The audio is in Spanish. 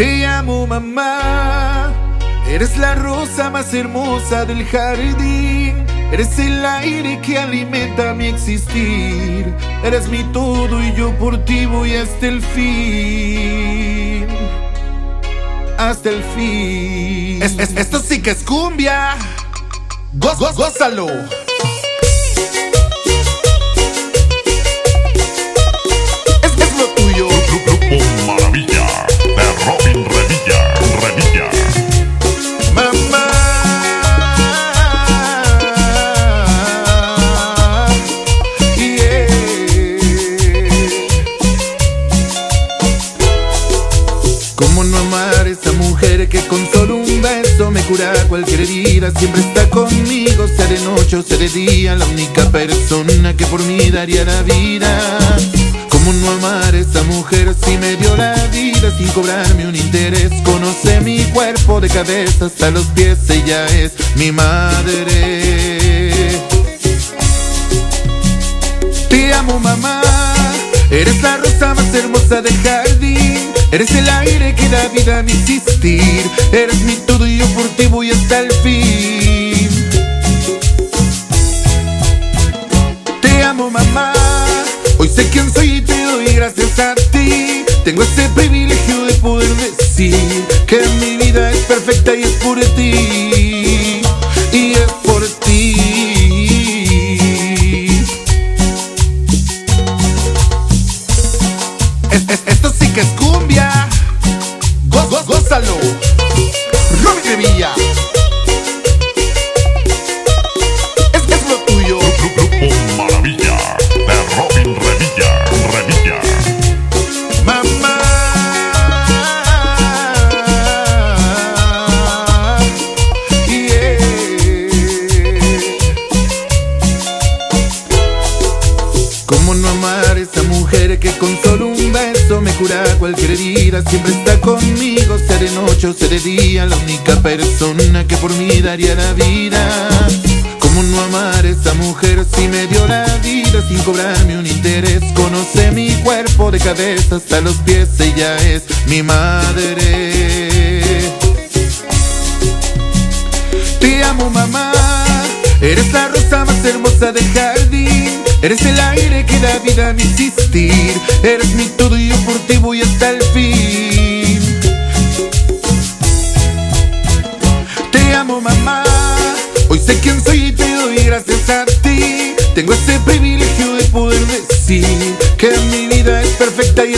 Te amo mamá, eres la rosa más hermosa del jardín. Eres el aire que alimenta mi existir. Eres mi todo y yo por ti voy hasta el fin. Hasta el fin. esto sí que es cumbia. Goz, goz, gózalo. ¿Cómo no amar esa mujer que con solo un beso me cura cualquier herida? Siempre está conmigo, sea de noche o sea de día, la única persona que por mí daría la vida. ¿Cómo no amar esa mujer si me dio la vida sin cobrarme un interés? Conoce mi cuerpo de cabeza hasta los pies, ella es mi madre. Te amo mamá, eres la rosa más hermosa del jardín. Eres el aire que da vida a mi existir. Eres mi todo y yo por ti voy hasta el fin. Te amo, mamá. Hoy sé quién soy y te doy gracias a ti. Tengo ese privilegio de poder decir que mi vida es perfecta y es por ti. Esto sí que es cumbia. Goz, goz, gózalo. Robin Revilla. Es, es lo tuyo. Grupo Maravilla de Robin Revilla. Revilla. Mamá. Yeah. ¿Cómo no amar a esa mujer que con cualquier herida? Siempre está conmigo, sea de noche o sea de día, la única persona que por mí daría la vida. ¿Cómo no amar esa mujer si me dio la vida sin cobrarme un interés? Conoce mi cuerpo de cabeza hasta los pies, ella es mi madre. Te amo mamá, eres la rosa más hermosa del jardín. Eres el aire que da vida a mi existir. Eres mi todo Te amo mamá, hoy sé quién soy y te doy gracias a ti. Tengo ese privilegio de poder decir que mi vida es perfecta y